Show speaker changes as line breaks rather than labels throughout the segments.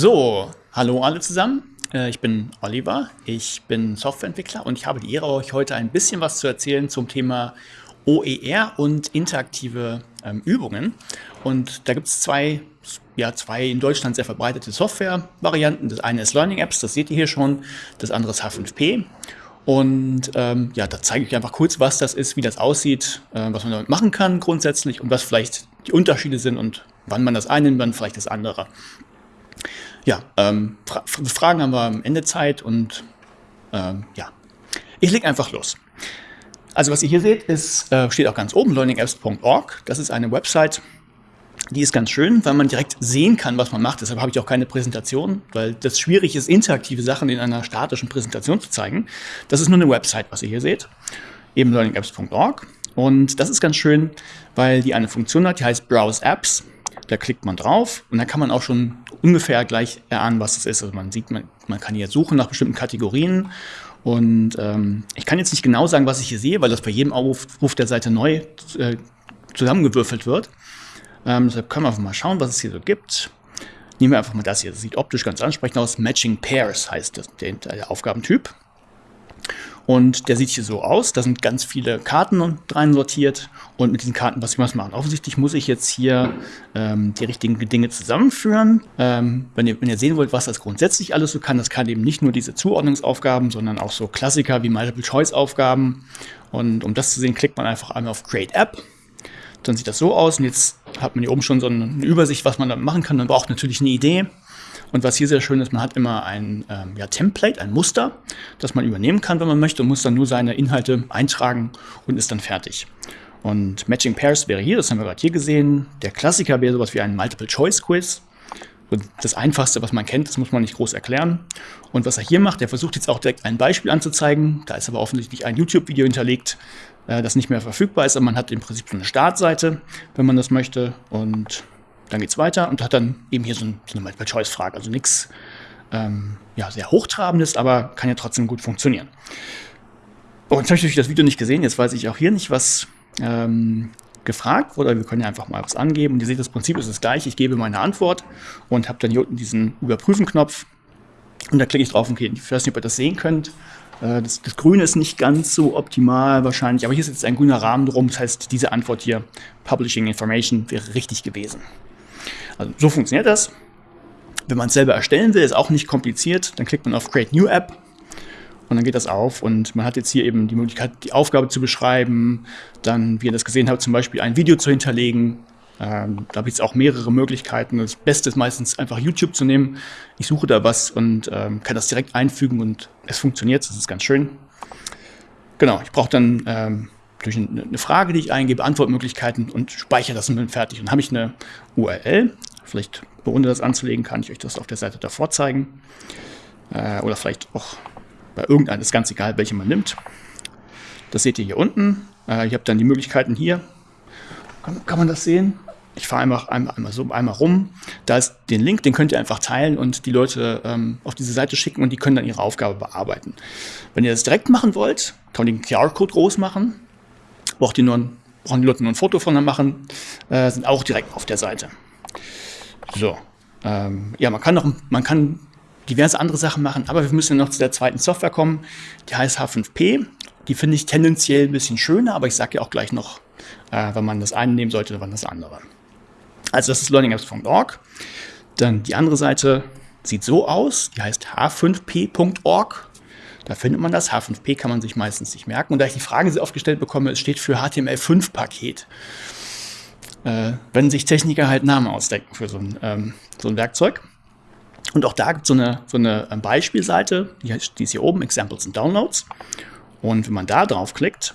So, hallo alle zusammen. Äh, ich bin Oliver, ich bin Softwareentwickler und ich habe die Ehre, euch heute ein bisschen was zu erzählen zum Thema OER und interaktive ähm, Übungen. Und da gibt es zwei, ja, zwei in Deutschland sehr verbreitete Software-Varianten. Das eine ist Learning Apps, das seht ihr hier schon, das andere ist H5P. Und ähm, ja, da zeige ich einfach kurz, was das ist, wie das aussieht, äh, was man damit machen kann grundsätzlich und was vielleicht die Unterschiede sind und wann man das eine und wann vielleicht das andere. Ja, ähm, Fra Fragen haben wir am Ende Zeit und ähm, ja, ich lege einfach los. Also was ihr hier seht, ist, äh, steht auch ganz oben, learningapps.org. Das ist eine Website, die ist ganz schön, weil man direkt sehen kann, was man macht. Deshalb habe ich auch keine Präsentation, weil das schwierig ist, interaktive Sachen in einer statischen Präsentation zu zeigen. Das ist nur eine Website, was ihr hier seht, eben learningapps.org. Und das ist ganz schön, weil die eine Funktion hat, die heißt Browse Apps. Da klickt man drauf und dann kann man auch schon ungefähr gleich erahnen, was es ist. Also man sieht, man, man kann hier suchen nach bestimmten Kategorien und ähm, ich kann jetzt nicht genau sagen, was ich hier sehe, weil das bei jedem Aufruf der Seite neu äh, zusammengewürfelt wird. Ähm, deshalb können wir einfach mal schauen, was es hier so gibt. Nehmen wir einfach mal das hier. Das sieht optisch ganz ansprechend aus. Matching Pairs heißt das, der, der Aufgabentyp. Und der sieht hier so aus. Da sind ganz viele Karten rein sortiert. Und mit diesen Karten, was ich was machen? Offensichtlich muss ich jetzt hier ähm, die richtigen Dinge zusammenführen. Ähm, wenn, ihr, wenn ihr sehen wollt, was das grundsätzlich alles so kann, das kann eben nicht nur diese Zuordnungsaufgaben, sondern auch so Klassiker wie Multiple-Choice-Aufgaben. Und um das zu sehen, klickt man einfach einmal auf Create App. Dann sieht das so aus. Und jetzt hat man hier oben schon so eine Übersicht, was man da machen kann. Man braucht natürlich eine Idee. Und was hier sehr schön ist, man hat immer ein ähm, ja, Template, ein Muster, das man übernehmen kann, wenn man möchte, und muss dann nur seine Inhalte eintragen und ist dann fertig. Und Matching Pairs wäre hier, das haben wir gerade hier gesehen. Der Klassiker wäre sowas wie ein Multiple-Choice-Quiz. Das Einfachste, was man kennt, das muss man nicht groß erklären. Und was er hier macht, er versucht jetzt auch direkt ein Beispiel anzuzeigen. Da ist aber offensichtlich ein YouTube-Video hinterlegt, äh, das nicht mehr verfügbar ist. Aber man hat im Prinzip so eine Startseite, wenn man das möchte. Und dann geht es weiter und hat dann eben hier so, ein, so eine Multiple-Choice-Frage. Also nichts ähm, ja, sehr Hochtrabendes, aber kann ja trotzdem gut funktionieren. Und jetzt habe ich das Video nicht gesehen, jetzt weiß ich auch hier nicht, was ähm, gefragt wurde. Wir können ja einfach mal was angeben. Und ihr seht, das Prinzip ist das gleiche. Ich gebe meine Antwort und habe dann hier unten diesen Überprüfen-Knopf. Und da klicke ich drauf und okay, ich weiß nicht, ob ihr das sehen könnt. Äh, das, das, Grüne ist nicht ganz so optimal wahrscheinlich, aber hier ist jetzt ein grüner Rahmen drum. Das heißt, diese Antwort hier, Publishing Information, wäre richtig gewesen. Also so funktioniert das. Wenn man es selber erstellen will, ist auch nicht kompliziert. Dann klickt man auf Create New App und dann geht das auf und man hat jetzt hier eben die Möglichkeit, die Aufgabe zu beschreiben, dann, wie ihr das gesehen habt, zum Beispiel ein Video zu hinterlegen. Ähm, da ich jetzt auch mehrere Möglichkeiten. Das Beste ist meistens einfach YouTube zu nehmen. Ich suche da was und ähm, kann das direkt einfügen und es funktioniert. Das ist ganz schön. Genau, ich brauche dann ähm, durch eine Frage, die ich eingebe, Antwortmöglichkeiten und speichere das und bin fertig. Und dann habe ich eine URL. Vielleicht, ohne das anzulegen, kann ich euch das auf der Seite davor zeigen. Äh, oder vielleicht auch bei irgendeinem, ist ganz egal, welche man nimmt. Das seht ihr hier unten. Äh, ihr habt dann die Möglichkeiten hier. Kann, kann man das sehen? Ich fahre einfach einmal, einmal so einmal rum. Da ist den Link, den könnt ihr einfach teilen und die Leute ähm, auf diese Seite schicken und die können dann ihre Aufgabe bearbeiten. Wenn ihr das direkt machen wollt, kann man den QR-Code groß machen braucht ihr nur ein, brauchen die Leute nur ein Foto von machen, äh, sind auch direkt auf der Seite. So, ähm, ja, man kann noch, man kann diverse andere Sachen machen, aber wir müssen noch zu der zweiten Software kommen, die heißt H5P. Die finde ich tendenziell ein bisschen schöner, aber ich sage ja auch gleich noch, äh, wenn man das eine nehmen sollte oder wann das andere. Also das ist learningapps.org. Dann die andere Seite sieht so aus, die heißt h5p.org. Da findet man das. H5P kann man sich meistens nicht merken. Und da ich die Frage sehr oft gestellt bekomme, es steht für HTML5-Paket. Äh, wenn sich Techniker halt Namen ausdenken für so ein, ähm, so ein Werkzeug. Und auch da gibt es so eine, so eine ähm, Beispielseite, die, die ist hier oben, Examples and Downloads. Und wenn man da draufklickt,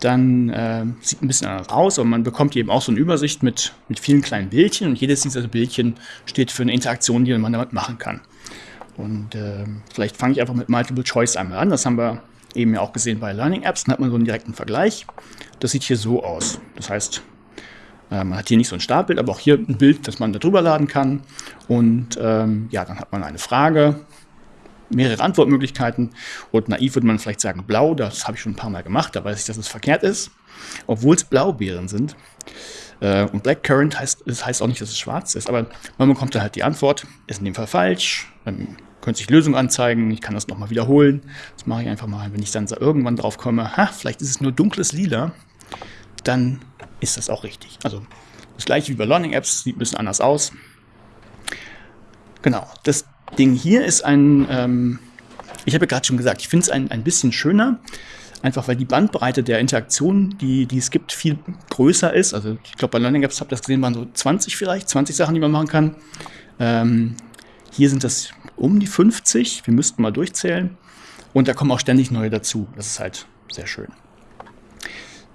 dann äh, sieht ein bisschen anders aus, aber man bekommt eben auch so eine Übersicht mit, mit vielen kleinen Bildchen und jedes dieser Bildchen steht für eine Interaktion, die man damit machen kann. Und äh, vielleicht fange ich einfach mit Multiple Choice einmal an. Das haben wir eben ja auch gesehen bei Learning Apps. Dann hat man so einen direkten Vergleich. Das sieht hier so aus. Das heißt, äh, man hat hier nicht so ein Startbild, aber auch hier ein Bild, das man da drüber laden kann. Und ähm, ja, dann hat man eine Frage, mehrere Antwortmöglichkeiten. Und naiv würde man vielleicht sagen blau. Das habe ich schon ein paar Mal gemacht. Da weiß ich, dass es verkehrt ist. Obwohl es Blaubeeren sind. Äh, und Blackcurrant heißt, das heißt auch nicht, dass es schwarz ist, aber man bekommt dann halt die Antwort, ist in dem Fall falsch. Dann könnte sich Lösung anzeigen, ich kann das nochmal wiederholen. Das mache ich einfach mal, wenn ich dann irgendwann drauf komme, ha, vielleicht ist es nur dunkles Lila, dann ist das auch richtig. Also das gleiche wie bei Learning Apps, sieht ein bisschen anders aus. Genau, das Ding hier ist ein, ähm, ich habe ja gerade schon gesagt, ich finde es ein, ein bisschen schöner, einfach weil die Bandbreite der Interaktion, die, die es gibt, viel größer ist. Also ich glaube, bei Learning Apps habt ihr das gesehen, waren so 20 vielleicht, 20 Sachen, die man machen kann. Ähm, hier sind das um die 50, wir müssten mal durchzählen. Und da kommen auch ständig neue dazu. Das ist halt sehr schön.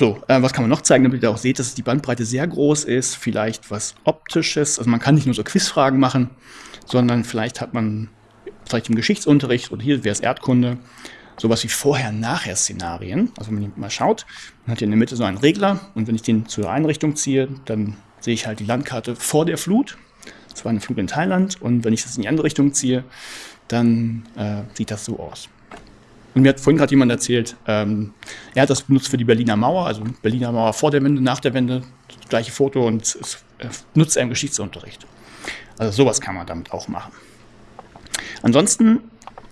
So, äh, was kann man noch zeigen, damit ihr auch seht, dass die Bandbreite sehr groß ist, vielleicht was Optisches. Also man kann nicht nur so Quizfragen machen, sondern vielleicht hat man vielleicht im Geschichtsunterricht oder hier wäre es Erdkunde, sowas wie Vorher-Nachher-Szenarien. Also wenn man mal schaut, man hat hier in der Mitte so einen Regler und wenn ich den zur Einrichtung ziehe, dann sehe ich halt die Landkarte vor der Flut. Das war eine Flut in Thailand und wenn ich das in die andere Richtung ziehe, dann äh, sieht das so aus. Und mir hat vorhin gerade jemand erzählt, ähm, er hat das benutzt für die Berliner Mauer, also Berliner Mauer vor der Wende, nach der Wende, das gleiche Foto und es äh, nutzt er im Geschichtsunterricht. Also sowas kann man damit auch machen. Ansonsten,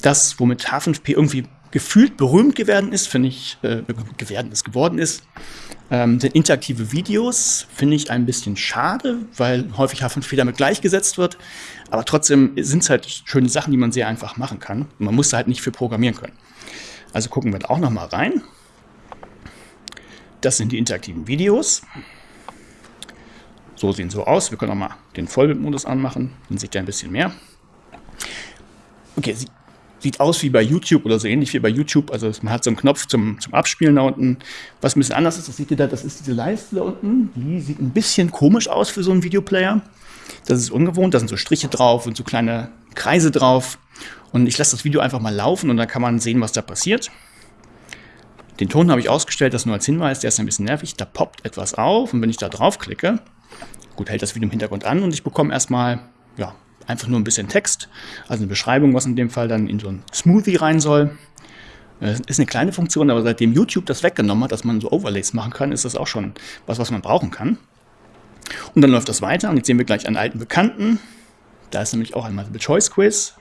das, womit H5P irgendwie gefühlt berühmt geworden ist, finde ich, äh, geworden ist, geworden ist, ähm, sind interaktive Videos, finde ich ein bisschen schade, weil häufig H5P damit gleichgesetzt wird. Aber trotzdem sind es halt schöne Sachen, die man sehr einfach machen kann. Man muss da halt nicht für programmieren können. Also gucken wir da auch noch mal rein. Das sind die interaktiven Videos. So sehen so aus. Wir können auch mal den Vollbildmodus anmachen. Dann sieht er ein bisschen mehr. Okay, sieht, sieht aus wie bei YouTube oder so ähnlich wie bei YouTube. Also man hat so einen Knopf zum, zum Abspielen da unten. Was ein bisschen anders ist, das seht ihr da, das ist diese Leiste da unten. Die sieht ein bisschen komisch aus für so einen Videoplayer. Das ist ungewohnt. Da sind so Striche drauf und so kleine Kreise drauf. Und ich lasse das Video einfach mal laufen und dann kann man sehen, was da passiert. Den Ton habe ich ausgestellt, das nur als Hinweis, der ist ein bisschen nervig. Da poppt etwas auf und wenn ich da draufklicke, gut, hält das Video im Hintergrund an und ich bekomme erstmal, ja, einfach nur ein bisschen Text, also eine Beschreibung, was in dem Fall dann in so ein Smoothie rein soll. Das ist eine kleine Funktion, aber seitdem YouTube das weggenommen hat, dass man so Overlays machen kann, ist das auch schon was, was man brauchen kann. Und dann läuft das weiter und jetzt sehen wir gleich einen alten Bekannten. Da ist nämlich auch ein Multiple Choice Quiz.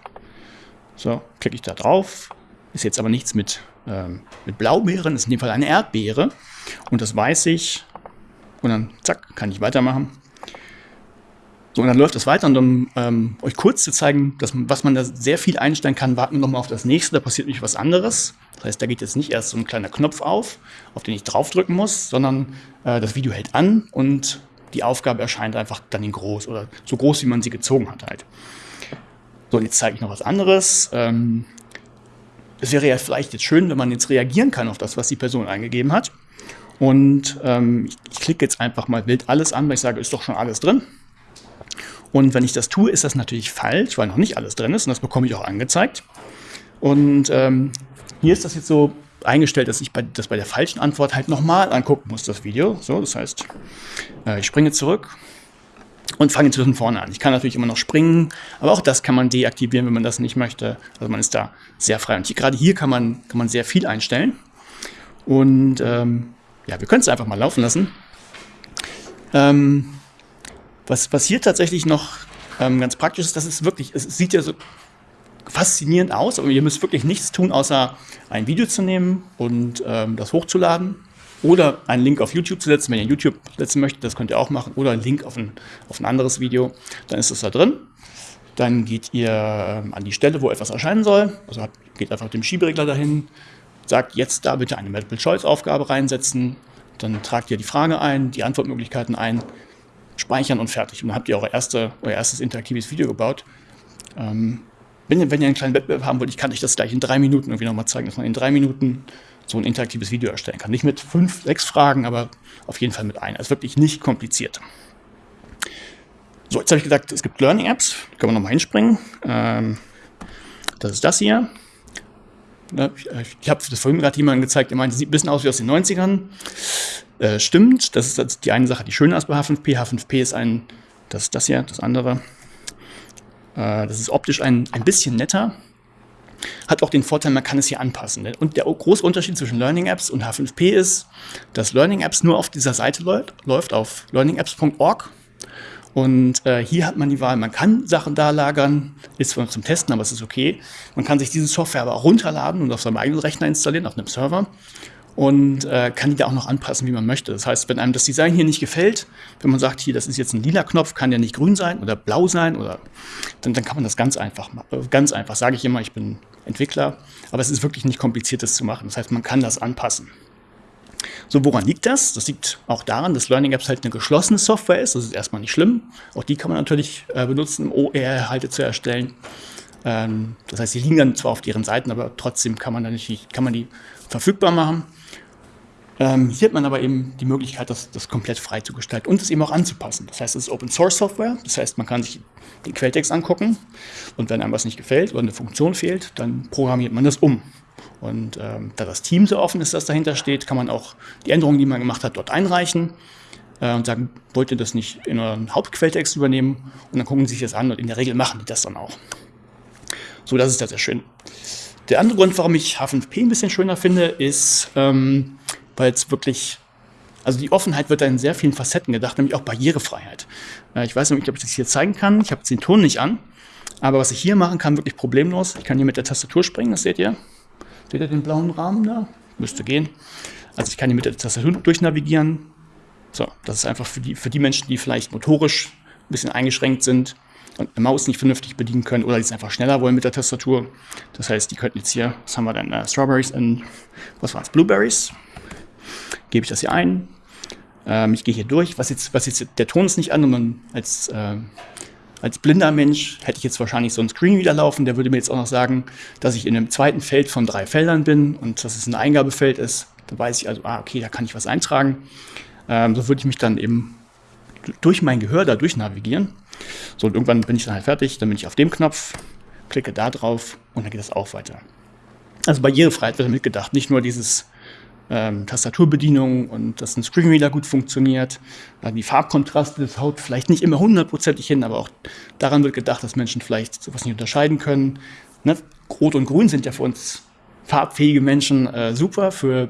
So, klicke ich da drauf. Ist jetzt aber nichts mit, ähm, mit Blaubeeren, ist in dem Fall eine Erdbeere. Und das weiß ich. Und dann, zack, kann ich weitermachen. So, und dann läuft das weiter. Und um ähm, euch kurz zu zeigen, dass, was man da sehr viel einstellen kann, warten wir nochmal auf das nächste. Da passiert nämlich was anderes. Das heißt, da geht jetzt nicht erst so ein kleiner Knopf auf, auf den ich draufdrücken muss, sondern äh, das Video hält an und die Aufgabe erscheint einfach dann in groß oder so groß, wie man sie gezogen hat halt. So, und jetzt zeige ich noch was anderes. Ähm, es wäre ja vielleicht jetzt schön, wenn man jetzt reagieren kann auf das, was die Person eingegeben hat. Und ähm, ich, ich klicke jetzt einfach mal wild alles an, weil ich sage, ist doch schon alles drin. Und wenn ich das tue, ist das natürlich falsch, weil noch nicht alles drin ist und das bekomme ich auch angezeigt. Und ähm, hier ist das jetzt so eingestellt, dass ich bei, das bei der falschen Antwort halt nochmal angucken muss, das Video. So, das heißt, äh, ich springe zurück, und fange inzwischen vorne an. Ich kann natürlich immer noch springen, aber auch das kann man deaktivieren, wenn man das nicht möchte. Also man ist da sehr frei. Und hier, gerade hier kann man, kann man sehr viel einstellen. Und ähm, ja, wir können es einfach mal laufen lassen. Ähm, was, hier tatsächlich noch ähm, ganz praktisch ist, das ist wirklich, es sieht ja so faszinierend aus, aber ihr müsst wirklich nichts tun, außer ein Video zu nehmen und ähm, das hochzuladen oder einen Link auf YouTube zu setzen, wenn ihr YouTube setzen möchtet, das könnt ihr auch machen. Oder einen Link auf ein, auf ein anderes Video, dann ist es da drin. Dann geht ihr ähm, an die Stelle, wo etwas erscheinen soll. Also geht einfach dem Schieberegler dahin, sagt jetzt da bitte eine Multiple-Choice-Aufgabe reinsetzen. Dann tragt ihr die Frage ein, die Antwortmöglichkeiten ein, speichern und fertig. Und dann habt ihr eure erste, euer erstes interaktives Video gebaut. Ähm, wenn, ihr, wenn ihr einen kleinen Wettbewerb haben wollt, ich kann euch das gleich in drei Minuten irgendwie nochmal zeigen, dass man in drei Minuten so ein interaktives Video erstellen kann. Nicht mit fünf, sechs Fragen, aber auf jeden Fall mit einer. Ist wirklich nicht kompliziert. So, jetzt habe ich gesagt, es gibt Learning Apps. Können wir nochmal hinspringen. Ähm, das ist das hier. Ich, ich habe das vorhin gerade jemandem gezeigt, der meinte, sieht ein bisschen aus wie aus den 90ern. Äh, stimmt, das ist die eine Sache, die schön ist bei H5P. H5P ist ein, das ist das hier, das andere. Äh, das ist optisch ein, ein bisschen netter. hat auch den Vorteil, man kann es hier anpassen. Und der große Unterschied zwischen Learning Apps und H5P ist, dass Learning Apps nur auf dieser Seite läuft, läuft auf learningapps.org. Und äh, hier hat man die Wahl, man kann Sachen da lagern, ist zwar zum Testen, aber es ist okay. Man kann sich diese Software aber auch runterladen und auf seinem eigenen Rechner installieren, auf einem Server und äh, kann die da auch noch anpassen, wie man möchte. Das heißt, wenn einem das Design hier nicht gefällt, wenn man sagt, hier, das ist jetzt ein lila Knopf, kann der nicht grün sein oder blau sein, oder dann, dann kann man das ganz einfach machen. Äh, ganz einfach, sage ich immer, ich bin Entwickler, aber es ist wirklich nicht kompliziert, das zu machen. Das heißt, man kann das anpassen. So, woran liegt das? Das liegt auch daran, dass Learning Apps halt eine geschlossene Software ist. Das ist erstmal nicht schlimm. Auch die kann man natürlich äh, benutzen, um OER-Inhalte zu erstellen. Ähm, das heißt, sie liegen dann zwar auf deren Seiten, aber trotzdem kann man, dann nicht, kann man die verfügbar machen. Ähm, hier hat man aber eben die Möglichkeit, das, das komplett frei zu gestalten und es eben auch anzupassen. Das heißt, es ist Open Source Software, das heißt, man kann sich den Quelltext angucken und wenn einem was nicht gefällt oder eine Funktion fehlt, dann programmiert man das um. Und ähm, da das Team so offen ist, das dahinter steht, kann man auch die Änderungen, die man gemacht hat, dort einreichen äh, und sagen, wollt ihr das nicht in euren Hauptquelltext übernehmen? Und dann gucken sie sich das an und in der Regel machen die das dann auch. So, das ist da sehr schön. Der andere Grund, warum ich H5P ein bisschen schöner finde, ist, ähm, weil es wirklich, also die Offenheit wird da in sehr vielen Facetten gedacht, nämlich auch Barrierefreiheit. Äh, ich weiß nicht, ob ich das hier zeigen kann. Ich habe jetzt den Ton nicht an. Aber was ich hier machen kann, wirklich problemlos. Ich kann hier mit der Tastatur springen, das seht ihr. Seht ihr den blauen Rahmen da? Müsste gehen. Also ich kann hier mit der Tastatur durchnavigieren. So, das ist einfach für die, für die Menschen, die vielleicht motorisch ein bisschen eingeschränkt sind und eine Maus nicht vernünftig bedienen können oder die es einfach schneller wollen mit der Tastatur. Das heißt, die könnten jetzt hier, was haben wir denn, uh, Strawberries und, was waren es, Blueberries gebe ich das hier ein. Ähm, ich gehe hier durch. Was jetzt, was jetzt, der Ton ist nicht an man als, äh, als blinder Mensch hätte ich jetzt wahrscheinlich so einen Screen wieder laufen, der würde mir jetzt auch noch sagen, dass ich in einem zweiten Feld von drei Feldern bin und dass es ein Eingabefeld ist. Da weiß ich also, ah, okay, da kann ich was eintragen. Ähm, so würde ich mich dann eben durch mein Gehör da durch navigieren. So, und irgendwann bin ich dann halt fertig, dann bin ich auf dem Knopf, klicke da drauf und dann geht es auch weiter. Also Barrierefreiheit wird mitgedacht, nicht nur dieses ähm, Tastaturbedienung und dass ein Screenreader gut funktioniert. Äh, die Farbkontraste, das haut vielleicht nicht immer hundertprozentig hin, aber auch daran wird gedacht, dass Menschen vielleicht sowas nicht unterscheiden können. Ne? Rot und Grün sind ja für uns farbfähige Menschen äh, super, für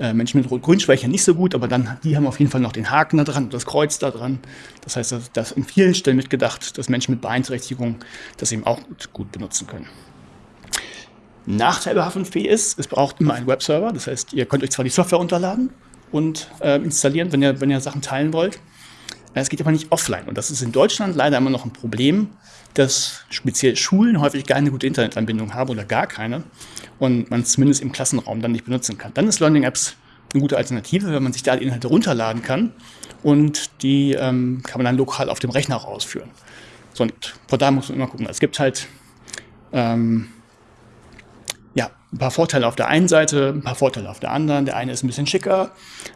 äh, Menschen mit Rot-Grün-Schwäche nicht so gut, aber dann die haben auf jeden Fall noch den Haken da dran, das Kreuz da dran. Das heißt, dass, dass in vielen Stellen mitgedacht, dass Menschen mit Beeinträchtigung das eben auch gut benutzen können. Nachteil bei H5P ist, es braucht immer einen Webserver. Das heißt, ihr könnt euch zwar die Software runterladen und äh, installieren, wenn ihr, wenn ihr Sachen teilen wollt. Es geht aber nicht offline. Und das ist in Deutschland leider immer noch ein Problem, dass speziell Schulen häufig keine gute Internetanbindung haben oder gar keine. Und man es zumindest im Klassenraum dann nicht benutzen kann. Dann ist Learning Apps eine gute Alternative, wenn man sich da die Inhalte runterladen kann. Und die ähm, kann man dann lokal auf dem Rechner auch ausführen. So, und von da muss man immer gucken. Es gibt halt ähm, ein paar Vorteile auf der einen Seite, ein paar Vorteile auf der anderen. Der eine ist ein bisschen schicker,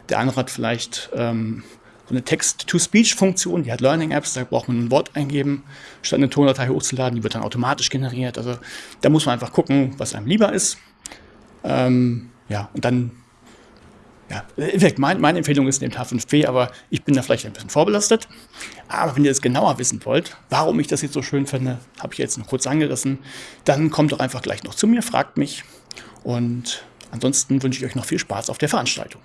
der andere hat vielleicht ähm, so eine Text-to-Speech-Funktion, die hat Learning-Apps, da braucht man ein Wort eingeben, statt eine Tondatei hochzuladen, die wird dann automatisch generiert. Also da muss man einfach gucken, was einem lieber ist. Ähm, ja, und dann ja, mein, meine Empfehlung ist nehmt H5P, aber ich bin da vielleicht ein bisschen vorbelastet. Aber wenn ihr es genauer wissen wollt, warum ich das jetzt so schön finde, habe ich jetzt noch kurz angerissen, dann kommt doch einfach gleich noch zu mir, fragt mich. Und ansonsten wünsche ich euch noch viel Spaß auf der Veranstaltung.